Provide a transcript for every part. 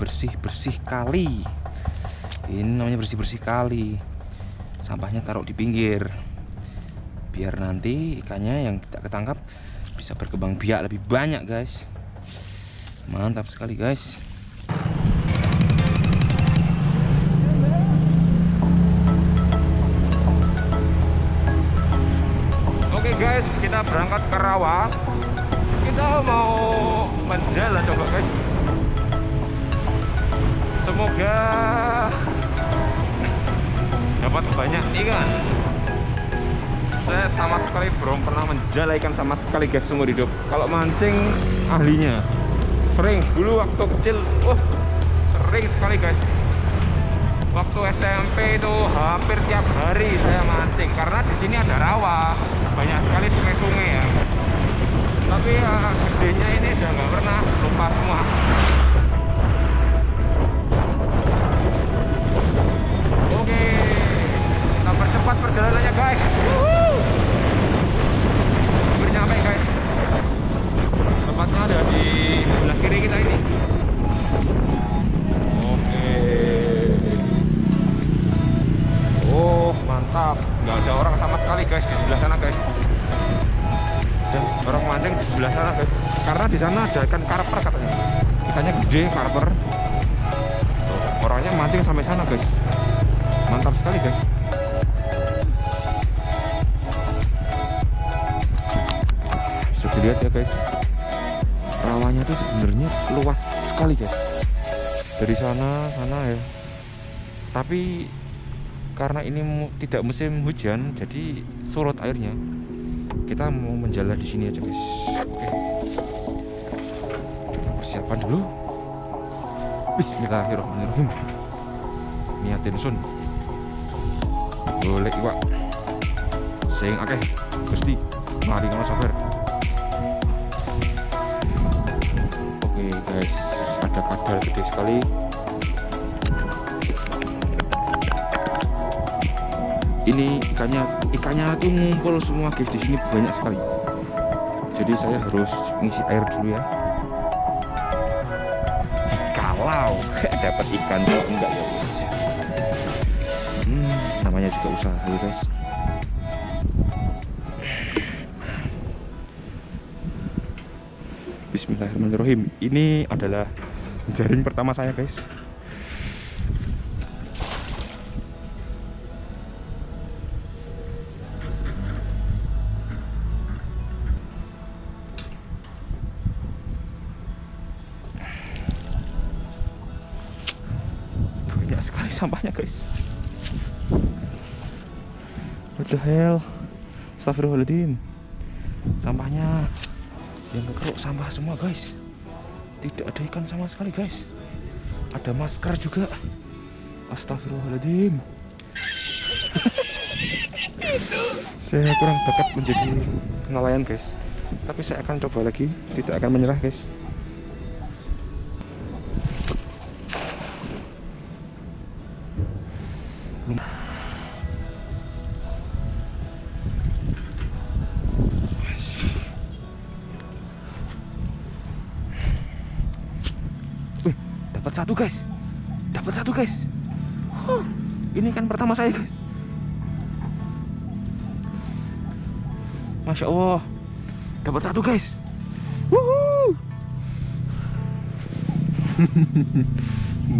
bersih-bersih kali. Ini namanya bersih-bersih kali. Sampahnya taruh di pinggir. Biar nanti ikannya yang tidak ketangkap bisa berkembang biak lebih banyak guys. Mantap sekali guys. Oke guys kita berangkat ke rawa. Kita mau menjalan coba guys semoga dapat banyak. Ikan saya sama sekali belum pernah menjala ikan sama sekali guys seumur hidup. Kalau mancing ahlinya. Sering dulu waktu kecil oh sering sekali guys. Waktu SMP itu hampir tiap hari saya mancing karena di sini ada rawa. Banyak sekali sungai-sungai ya. Tapi ya gedenya ini udah nggak pernah lupa semua oke. Kita percepat perjalanannya guys. Hampir nyampe guys. Tempatnya ada di sebelah kiri kita ini. Oke. Oh mantap. Nggak ada orang sama sekali guys di sebelah sana guys. Dan orang mancing di sebelah sana guys. Karena di sana ada ikan karper katanya. Ikannya gede karper guys bisa dilihat ya guys. Rawanya tuh sebenarnya luas sekali guys. Dari sana sana ya. Tapi karena ini tidak musim hujan jadi surut airnya. Kita mau menjala di sini aja guys. Oke. Kita persiapan dulu. Bismillahirrahmanirrahim. Niatin sun boleh iwak sing akeh gusti. Mari ngono sabar. Oke guys. Ada kadal gede sekali. Ini ikannya ikannya tuh ngumpul semua guys. Di sini banyak sekali. Jadi saya harus ngisi air dulu ya. Jikalau. Dapat ikan kalau enggak ya guys namanya juga usaha ya guys. Bismillahirrahmanirrahim. Ini adalah jaring pertama saya guys. Banyak sekali sampahnya guys what the hell? Astagfirullahaladzim sampahnya yang kekeruk sampah semua guys. Tidak ada ikan sama sekali guys. Ada masker juga. Astagfirullahaladzim saya kurang bakat menjadi nelayan guys. Tapi saya akan coba lagi. Tidak akan menyerah guys satu guys. Dapat satu guys. Huh, ini kan pertama saya guys. Masya Allah. Dapat satu guys.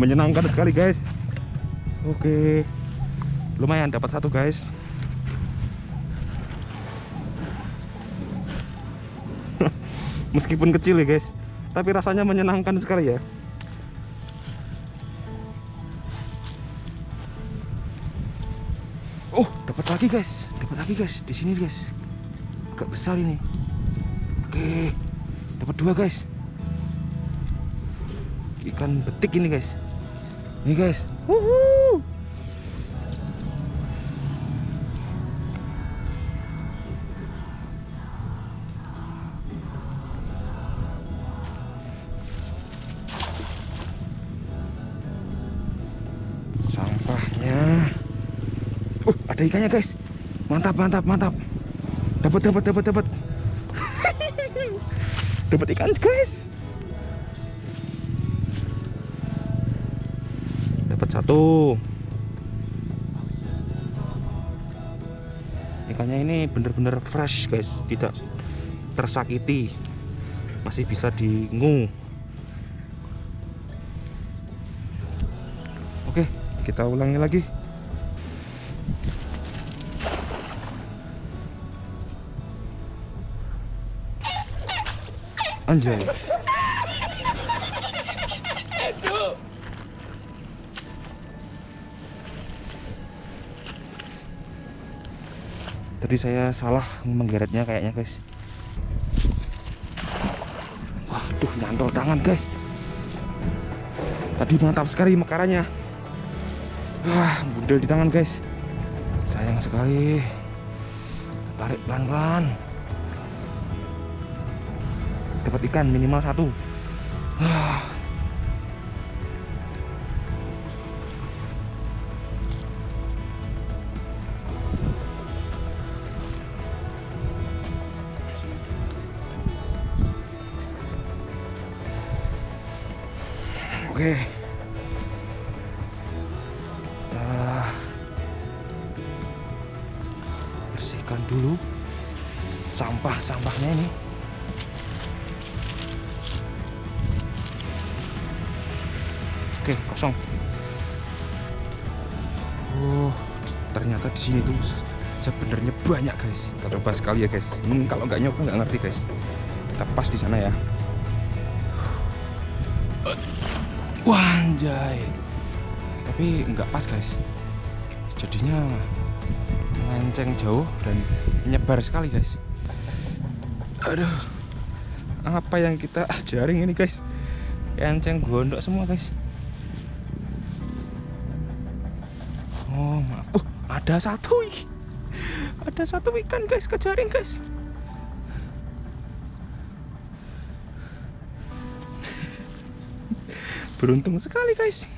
Menyenangkan sekali guys. Oke. Lumayan dapat satu guys. Meskipun kecil ya guys. Tapi rasanya menyenangkan sekali ya lagi guys. Dapat lagi guys. Di sini guys. Agak besar ini. Oke. Dapat dua guys. Ikan betik ini guys. Ini guys. Wuhu. sampahnya ada ikannya guys. Mantap mantap mantap. Dapat dapat dapat dapat. Dapat ikan guys. Dapat satu. Ikannya ini bener-bener fresh guys. Tidak tersakiti. Masih bisa diingu oke kita ulangi lagi anjay. Tadi saya salah menggeretnya kayaknya guys. Waduh nyantol tangan guys. Tadi mantap sekali mekarannya. Wah budel di tangan guys. Sayang sekali. Tarik pelan-pelan dapat ikan minimal satu Oke. Kita bersihkan dulu sampah-sampahnya ini. Oke, kosong. Oh, ternyata di sini tuh sebenarnya banyak guys. Kita coba sekali ya guys. Hmm, kalau nggak nyoba nggak ngerti guys. Kita pas di sana ya. Wah, anjay. Tapi nggak pas, guys. Jadinya melenceng jauh dan menyebar sekali, guys. Aduh. Apa yang kita jaring ini, guys? Enceng gondok semua, guys. Ada satu. Ada satu ikan, guys, kejaring, guys. beruntung sekali guys.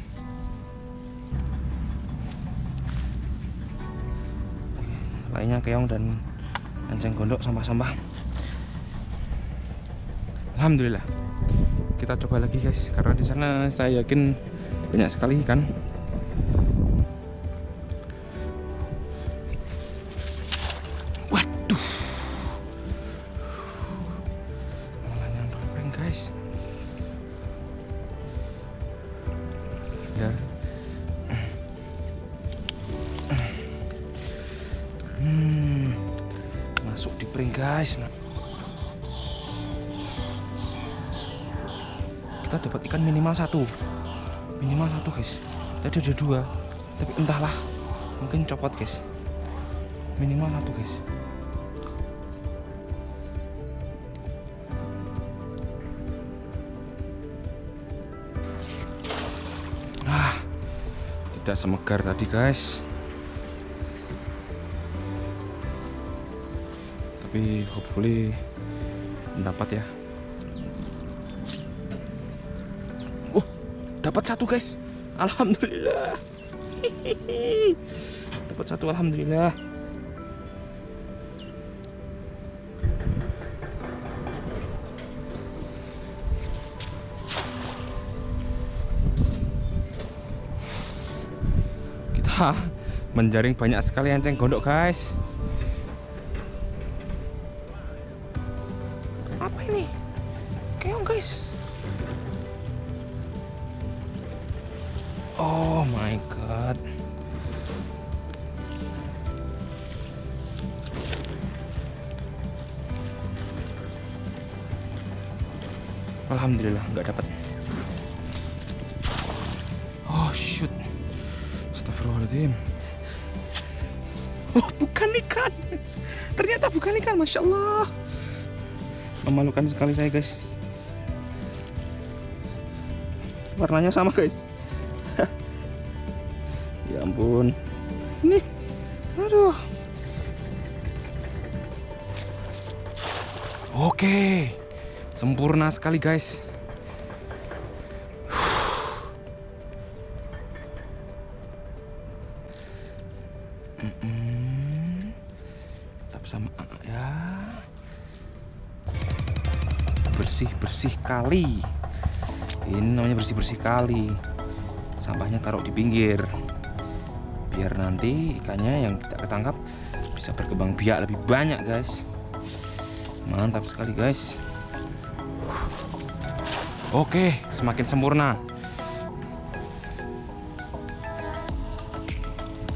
Lainnya keong dan enceng gondok sampah-sampah. Alhamdulillah. Kita coba lagi guys karena di sana saya yakin banyak sekali ikan guys nah. kita dapat ikan minimal satu. Minimal satu guys. Tadi ada dua. Tapi entahlah mungkin copot guys. Minimal satu guys. Ah, tidak semegar tadi guys. Tapi hopefully mendapat ya. Oh, dapat satu guys. Alhamdulillah. dapat satu alhamdulillah. kita menjaring banyak sekali enceng gondok guys Alhamdulillah nggak dapat oh shoot. Astagfirullahaladzim. Oh bukan ikan. Ternyata bukan ikan Masya Allah. Memalukan sekali saya guys. Warnanya sama guys. Ya ampun. Ini Aduh. Oke Sempurna sekali guys. Tetap sama ya. Bersih bersih kali. Ini namanya bersih bersih kali. Sampahnya taruh di pinggir. Biar nanti ikannya yang tidak ketangkap bisa berkembang biak lebih banyak guys. Mantap sekali guys oke semakin sempurna.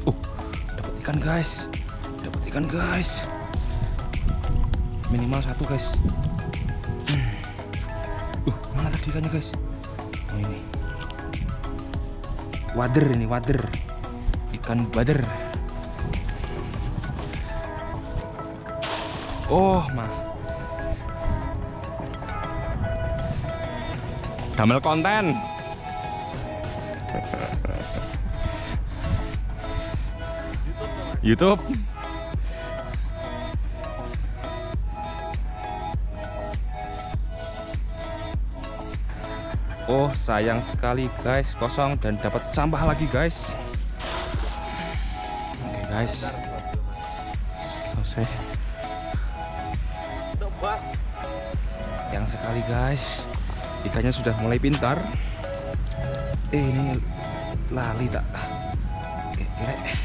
Uh dapat ikan guys. Dapat ikan guys. Minimal satu guys. Uh mana tadi ikannya guys? Oh ini. Wader ini wader. Ikan bader oh mah damel konten. YouTube. Oh sayang sekali guys. Kosong dan dapat sampah lagi guys. Oke guys. Selesai. Yang sekali guys Ikannya sudah mulai pintar Eh ini lali tak Oke kira eh.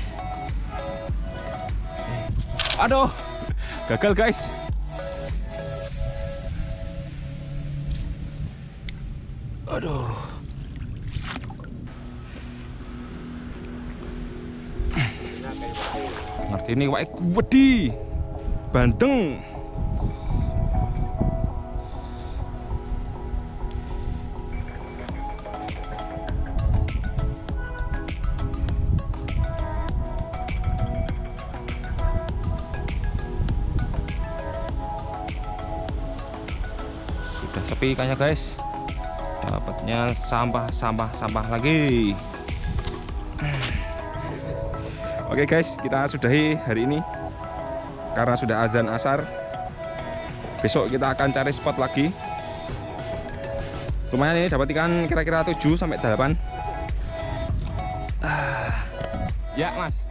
Aduh Gagal guys Aduh. Ngerti ini wae gede. Bandeng. Sudah sepi ikannya guys. Dapatnya sampah sampah sampah lagi. Oke guys kita sudahi hari ini. Karena sudah azan asar besok kita akan cari spot lagi. Lumayan ini dapat ikan kira-kira 7 sampai 8 ah. ya mas